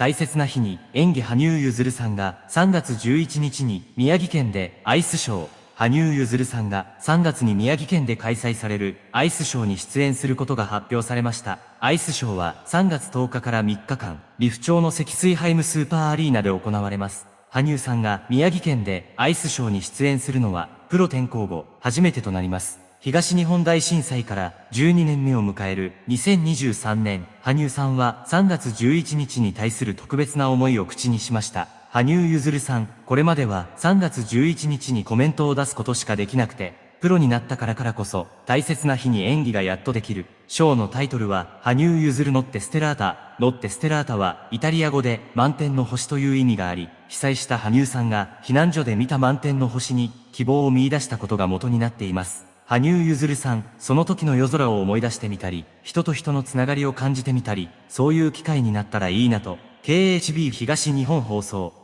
大切な日に演技羽生結弦さんが3月11日に宮城県でアイスショー、羽生結弦さんが3月に宮城県で開催されるアイスショーに出演することが発表されました。アイスショーは3月10日から3日間、利府町の積水ハイムスーパーアリーナで行われます。羽生さんが宮城県でアイスショーに出演するのはプロ転向後初めてとなります。東日本大震災から12年目を迎える2023年、羽生さんは3月11日に対する特別な思いを口にしました。羽生結弦さん、これまでは3月11日にコメントを出すことしかできなくて、プロになったからからこそ、大切な日に演技がやっとできる。ショーのタイトルは、羽生結弦ノッテステラータ。ノッテステラータは、イタリア語で満天の星という意味があり、被災した羽生さんが避難所で見た満天の星に希望を見出したことが元になっています。羽生結弦さん、その時の夜空を思い出してみたり、人と人のつながりを感じてみたり、そういう機会になったらいいなと、KHB 東日本放送。